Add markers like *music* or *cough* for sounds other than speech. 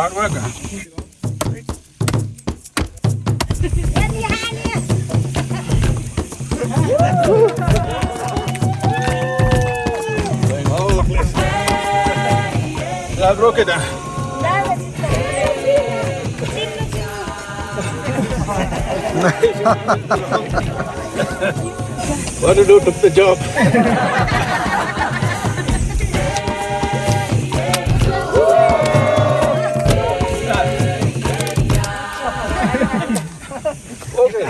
Hard worker. Going all the places. Jag broke det. What to do took the job. *laughs* *laughs* 오케이.